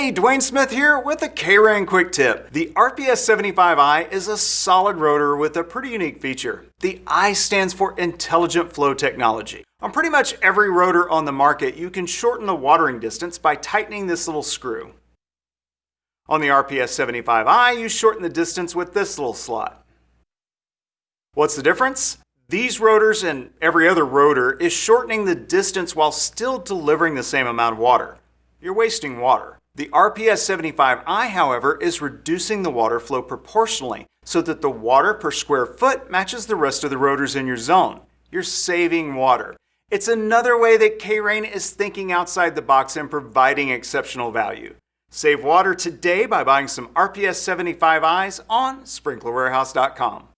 Hey, Dwayne Smith here with a K-Rain quick tip. The RPS75i is a solid rotor with a pretty unique feature. The I stands for Intelligent Flow Technology. On pretty much every rotor on the market, you can shorten the watering distance by tightening this little screw. On the RPS75i, you shorten the distance with this little slot. What's the difference? These rotors and every other rotor is shortening the distance while still delivering the same amount of water. You're wasting water. The RPS75i, however, is reducing the water flow proportionally so that the water per square foot matches the rest of the rotors in your zone. You're saving water. It's another way that K-Rain is thinking outside the box and providing exceptional value. Save water today by buying some RPS75is on sprinklerwarehouse.com.